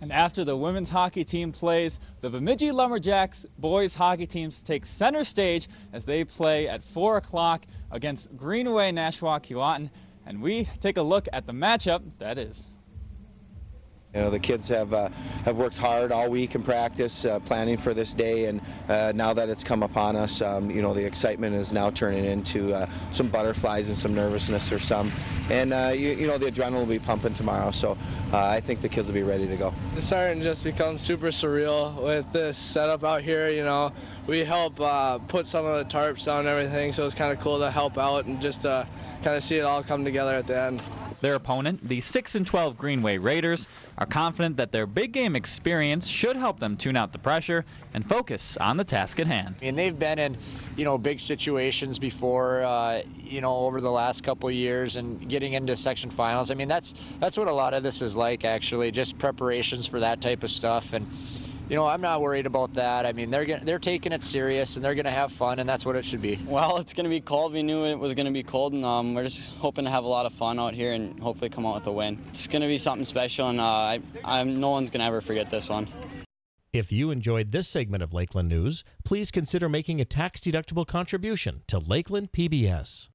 And after the women's hockey team plays, the Bemidji Lumberjacks boys hockey teams take center stage as they play at 4 o'clock against Greenway Nashwauk Keewatin. And we take a look at the matchup that is. You know, the kids have uh, have worked hard all week in practice, uh, planning for this day, and uh, now that it's come upon us, um, you know, the excitement is now turning into uh, some butterflies and some nervousness for some, and uh, you, you, know, the adrenaline will be pumping tomorrow. So uh, I think the kids will be ready to go. It's starting to just become super surreal with this setup out here. You know, we help put some of the tarps down and everything, so it's kind of cool to help out and just kind of see it all come together at the end. Their opponent, the 6 and 12 Greenway Raiders, are confident that their big game experience should help them tune out the pressure and focus on the task at hand. I mean, they've been in, you know, big situations before, uh, you know, over the last couple years and getting into section finals. I mean, that's that's what a lot of this is like, actually, just preparations for that type of stuff and you know, I'm not worried about that. I mean, they're they're taking it serious and they're going to have fun, and that's what it should be. Well, it's going to be cold. We knew it was going to be cold, and um, we're just hoping to have a lot of fun out here and hopefully come out with a win. It's going to be something special, and uh, I, I'm, no one's going to ever forget this one. If you enjoyed this segment of Lakeland News, please consider making a tax-deductible contribution to Lakeland PBS.